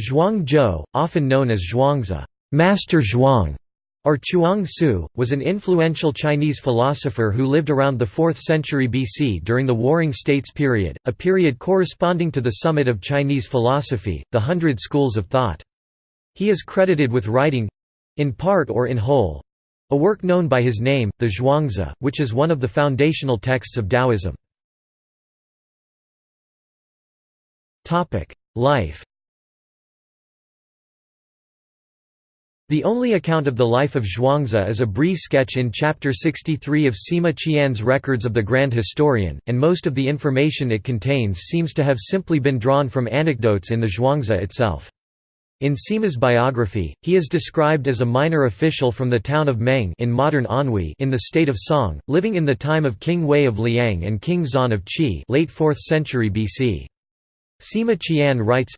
Zhuang Zhou, often known as Zhuangzi Master Zhuang", or Chuang Tzu, was an influential Chinese philosopher who lived around the 4th century BC during the Warring States period, a period corresponding to the summit of Chinese philosophy, the Hundred Schools of Thought. He is credited with writing—in part or in whole—a work known by his name, the Zhuangzi, which is one of the foundational texts of Taoism. Life The only account of the life of Zhuangzi is a brief sketch in Chapter 63 of Sima Qian's Records of the Grand Historian, and most of the information it contains seems to have simply been drawn from anecdotes in the Zhuangzi itself. In Sima's biography, he is described as a minor official from the town of Meng in modern Anhui in the state of Song, living in the time of King Hui of Liang and King Xuan of Qi late 4th century BC. Sima Qian writes,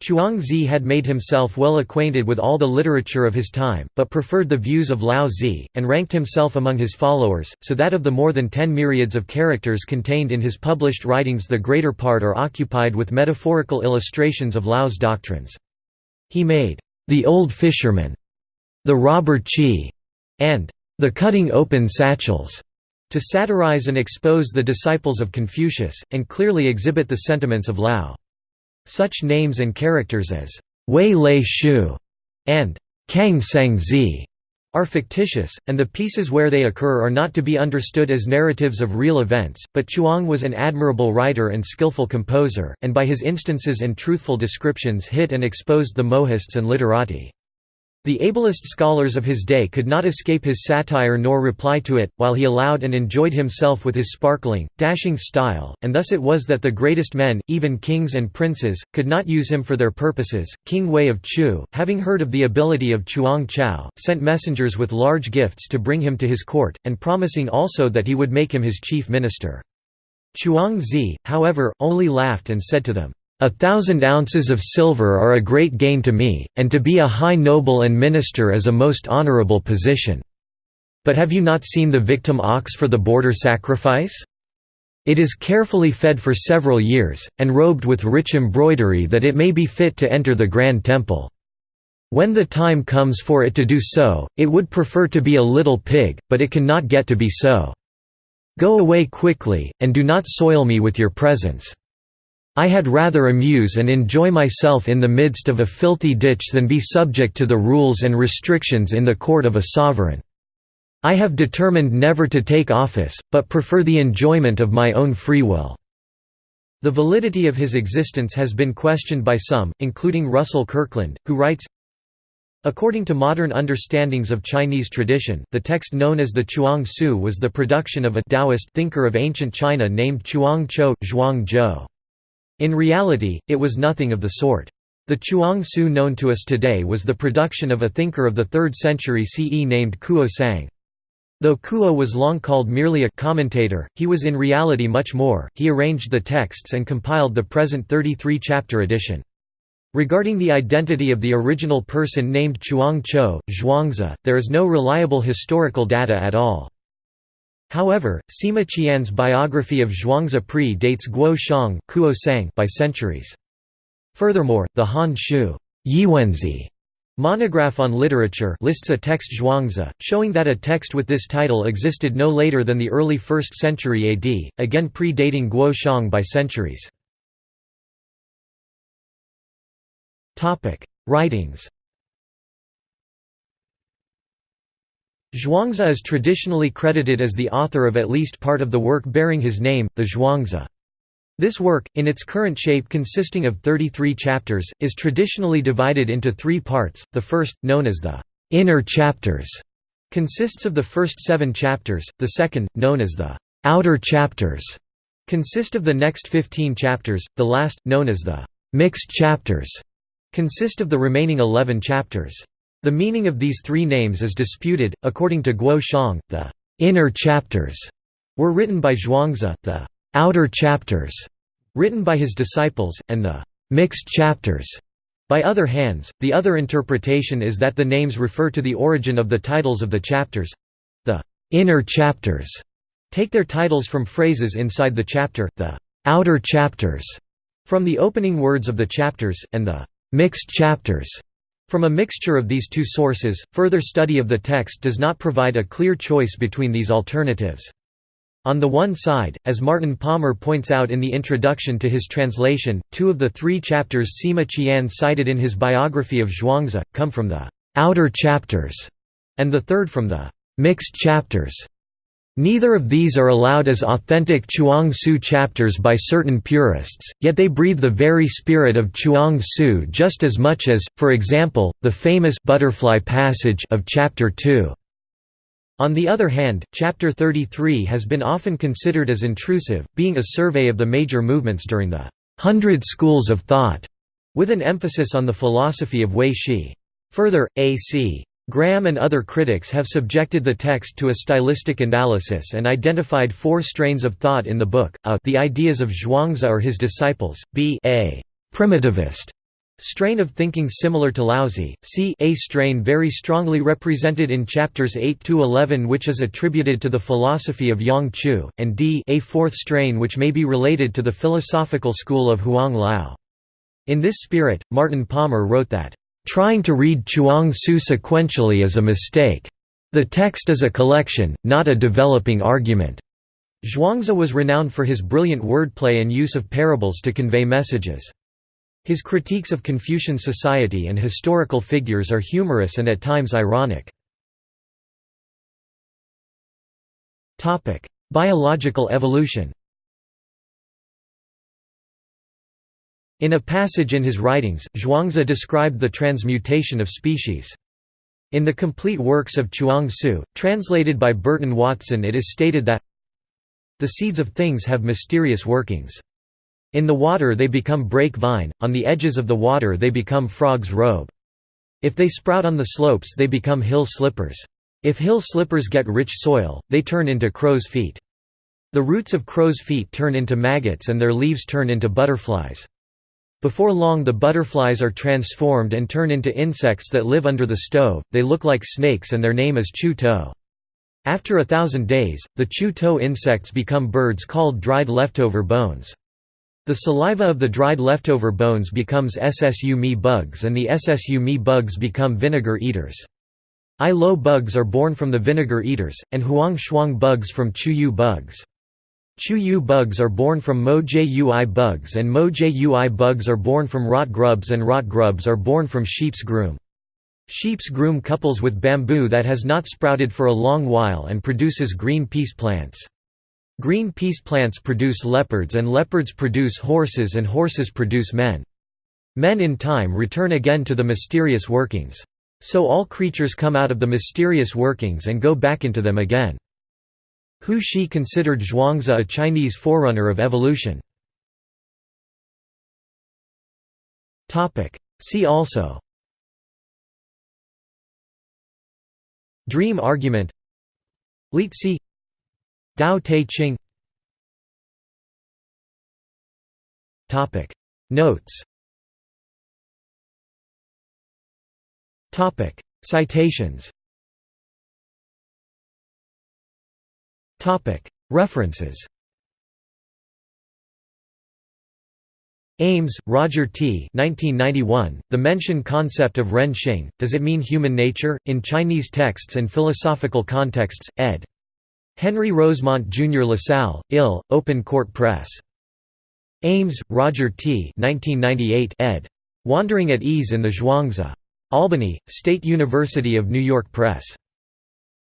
Chuang Zi had made himself well acquainted with all the literature of his time, but preferred the views of Lao Zi, and ranked himself among his followers, so that of the more than ten myriads of characters contained in his published writings the greater part are occupied with metaphorical illustrations of Lao's doctrines. He made, "'The Old Fisherman'", "'The Robber Chi'", and "'The Cutting Open Satchels' to satirize and expose the disciples of Confucius, and clearly exhibit the sentiments of Lao. Such names and characters as Wei Lei Shu and Kang Sang Zi are fictitious, and the pieces where they occur are not to be understood as narratives of real events, but Chuang was an admirable writer and skillful composer, and by his instances and truthful descriptions hit and exposed the mohists and literati. The ablest scholars of his day could not escape his satire nor reply to it, while he allowed and enjoyed himself with his sparkling, dashing style, and thus it was that the greatest men, even kings and princes, could not use him for their purposes. King Wei of Chu, having heard of the ability of Chuang Chao, sent messengers with large gifts to bring him to his court, and promising also that he would make him his chief minister. Chuang Zi, however, only laughed and said to them, a thousand ounces of silver are a great gain to me, and to be a high noble and minister is a most honorable position. But have you not seen the victim ox for the border sacrifice? It is carefully fed for several years, and robed with rich embroidery that it may be fit to enter the grand temple. When the time comes for it to do so, it would prefer to be a little pig, but it cannot get to be so. Go away quickly, and do not soil me with your presence. I had rather amuse and enjoy myself in the midst of a filthy ditch than be subject to the rules and restrictions in the court of a sovereign. I have determined never to take office, but prefer the enjoyment of my own free will." The validity of his existence has been questioned by some, including Russell Kirkland, who writes, According to modern understandings of Chinese tradition, the text known as the Chuang Tzu was the production of a Taoist thinker of ancient China named Chuang Chou, Zhuang Zhou. In reality, it was nothing of the sort. The Chuang Tzu known to us today was the production of a thinker of the 3rd century CE named Kuo Hsiang. Though Kuo was long called merely a commentator, he was in reality much more, he arranged the texts and compiled the present 33-chapter edition. Regarding the identity of the original person named Chuang Chou, Zhuangzi, there is no reliable historical data at all. However, Sima Qian's biography of Zhuangzi pre-dates Guo Xiang by centuries. Furthermore, the Han Shu Yiwenzhi monograph on literature lists a text Zhuangzi, showing that a text with this title existed no later than the early 1st century AD, again pre-dating Guo Xiang by centuries. Writings Zhuangzi is traditionally credited as the author of at least part of the work bearing his name, the Zhuangzi. This work, in its current shape consisting of 33 chapters, is traditionally divided into three parts. The first, known as the inner chapters, consists of the first seven chapters, the second, known as the outer chapters, consist of the next 15 chapters, the last, known as the mixed chapters, consist of the remaining 11 chapters. The meaning of these three names is disputed. According to Guo Xiang, the inner chapters were written by Zhuangzi, the outer chapters written by his disciples, and the mixed chapters by other hands. The other interpretation is that the names refer to the origin of the titles of the chapters. The inner chapters take their titles from phrases inside the chapter, the outer chapters from the opening words of the chapters, and the mixed chapters. From a mixture of these two sources, further study of the text does not provide a clear choice between these alternatives. On the one side, as Martin Palmer points out in the introduction to his translation, two of the three chapters Sima Qian cited in his biography of Zhuangzi, come from the «outer chapters», and the third from the «mixed chapters». Neither of these are allowed as authentic Chuang Tzu chapters by certain purists, yet they breathe the very spirit of Chuang Tzu just as much as, for example, the famous butterfly passage of chapter 2. On the other hand, Chapter 33 has been often considered as intrusive, being a survey of the major movements during the Hundred Schools of Thought, with an emphasis on the philosophy of Hui Shi. Further, A.C. Graham and other critics have subjected the text to a stylistic analysis and identified four strains of thought in the book, a the ideas of Zhuangzi or his disciples, b a primitivist Strain of thinking similar to Laozi, c a strain very strongly represented in chapters 8–11 which is attributed to the philosophy of Yang Chu, and d a fourth strain which may be related to the philosophical school of Huang Lao. In this spirit, Martin Palmer wrote that, "...trying to read Chuang Tzu sequentially is a mistake. The text is a collection, not a developing argument." Zhuangzi was renowned for his brilliant wordplay and use of parables to convey messages. His critiques of Confucian society and historical figures are humorous and at times ironic. Biological evolution In a passage in his writings, Zhuangzi described the transmutation of species. In the complete works of Chuang Tzu, translated by Burton Watson it is stated that the seeds of things have mysterious workings. In the water they become brake vine, on the edges of the water they become frog's robe. If they sprout on the slopes they become hill slippers. If hill slippers get rich soil, they turn into crow's feet. The roots of crow's feet turn into maggots and their leaves turn into butterflies. Before long the butterflies are transformed and turn into insects that live under the stove, they look like snakes and their name is chu to. After a thousand days, the chu to insects become birds called dried leftover bones. The saliva of the dried leftover bones becomes SSU me bugs and the SSU me bugs become vinegar eaters. I lo bugs are born from the vinegar eaters, and huang shuang bugs from chu-yu bugs. Chuyu bugs are born from mo jui bugs and mo jui bugs are born from rot grubs and rot grubs are born from sheep's groom. Sheep's groom couples with bamboo that has not sprouted for a long while and produces green peace plants. Green peace plants produce leopards and leopards produce horses and horses produce men. Men in time return again to the mysterious workings. So all creatures come out of the mysterious workings and go back into them again. Hu Shi considered Zhuangzi a Chinese forerunner of evolution. See also. Dream argument. Liezi Dao Te Ching. Notes. Citations References Ames, Roger T. 1991, the Mencian concept of Ren Xing, Does It Mean Human Nature? in Chinese Texts and Philosophical Contexts, ed. Henry Rosemont Jr. LaSalle, Ill, Open Court Press. Ames, Roger T. 1998 ed. Wandering at Ease in the Zhuangzi. Albany, State University of New York Press.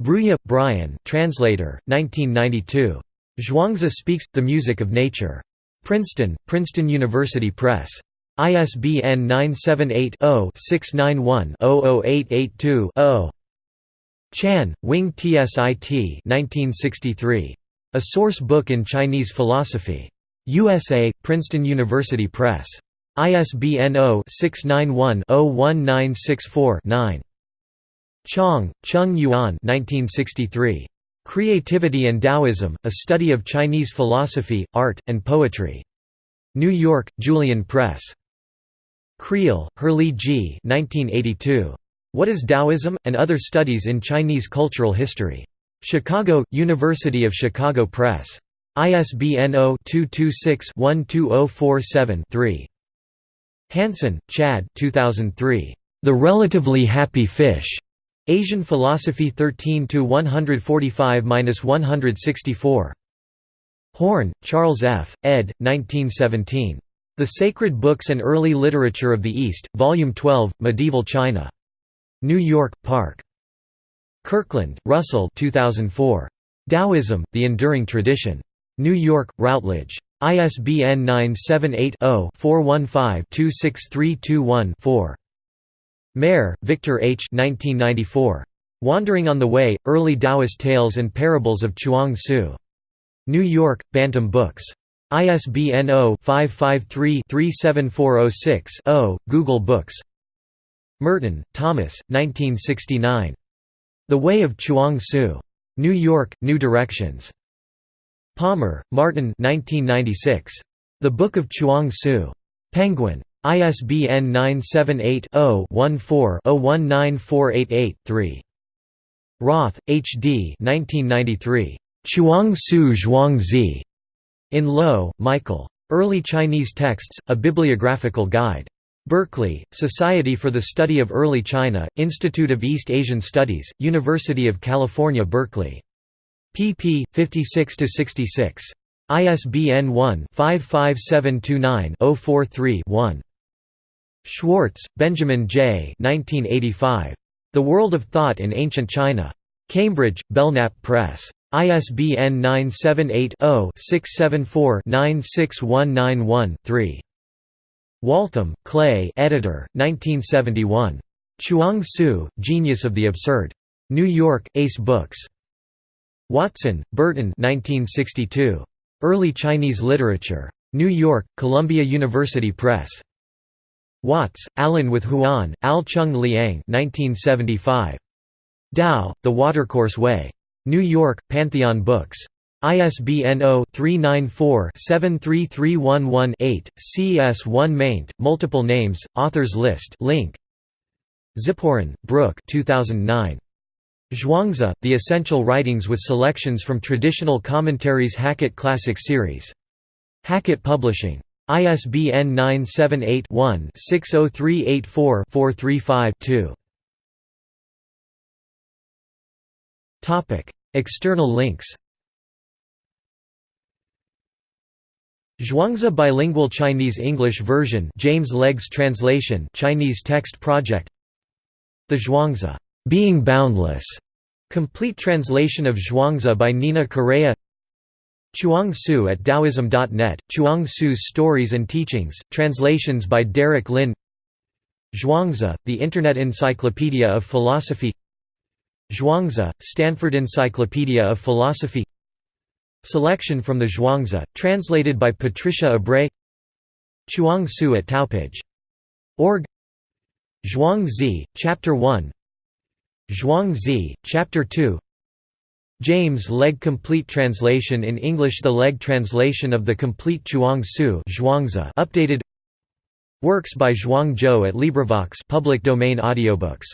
Bruya, Brian translator, 1992. Zhuangzi Speaks, The Music of Nature. Princeton, Princeton University Press. ISBN 978-0-691-00882-0. Chan, Wing Tsit 1963. A Source Book in Chinese Philosophy. USA, Princeton University Press. ISBN 0-691-01964-9. Chong, Chung Yuan 1963. Creativity and Taoism, A Study of Chinese Philosophy, Art, and Poetry. New York, Julian Press. Creel, Herrlee G. 1982. What is Taoism, and Other Studies in Chinese Cultural History. Chicago, University of Chicago Press. ISBN 0-226-12047-3. Hansen, Chad 2003. The Relatively Happy Fish. Asian Philosophy 13–145–164. Horne, Charles F., ed. 1917. The Sacred Books and Early Literature of the East, Volume 12, Medieval China. New York, Park. Kirkland, Russell 2004. Taoism, The Enduring Tradition. New York, Routledge. ISBN 978-0-415-26321-4. Mair, Victor H. 1994. Wandering on the Way, Early Taoist Tales and Parables of Chuang Tzu. New York, Bantam Books. ISBN 0-553-37406-0, Google Books Merton, Thomas, 1969. The Way of Chuang Tzu. New York, New Directions. Palmer, Martin 1996. The Book of Chuang Tzu. Penguin. ISBN 978-0-14-019488-3. Roth, H. D. 1993. Chuang Tzu Zhuangzi. In Loewe, Michael. Early Chinese Texts, A Bibliographical Guide. Berkeley, Society for the Study of Early China, Institute of East Asian Studies, University of California Berkeley. pp. 56–66. ISBN 1-55729-043-1. Schwartz, Benjamin J. 1985. The World of Thought in Ancient China. Cambridge, Belknap Press. ISBN 978-0-674-96191-3. Waltham, Clae editor, 1971. Chuang Tzu, Genius of the Absurd. New York, Ace Books. Watson, Burton 1962. Early Chinese Literature. New York, Columbia University Press. Watts, Alan with Huang, Al Chung Liang 1975. Tao, The Watercourse Way. New York, Pantheon Books. ISBN 0-394-73311-8, CS1 maint, multiple names, authors list link. Ziporyn, Brook 2009. Zhuangzi, The Essential Writings with Selections from Traditional Commentaries Hackett Classic Series. Hackett Publishing. ISBN 978-1-60384-435-2. External links. Zhuangzi Bilingual Chinese-English version James Legge's translation Chinese Text Project. The Zhuangzi Being Boundless. Complete translation of Zhuangzi by Nina Correa Chuang Tzu at Taoism.net, Chuang Tzu's Stories and Teachings, translations by Derek Lin. Zhuangzi, the Internet Encyclopedia of Philosophy. Zhuangzi, Stanford Encyclopedia of Philosophy. Selection from the Zhuangzi, translated by Patricia Ebrey. Chuang Tzu at Taopage. Org. Zhuang Zi, Chapter 1 Zhuang Zi, Chapter 2 James Legge Complete Translation in English The Legge translation of the complete Chuang Tzu updated. Works by Zhuang Zhou at LibriVox public domain audiobooks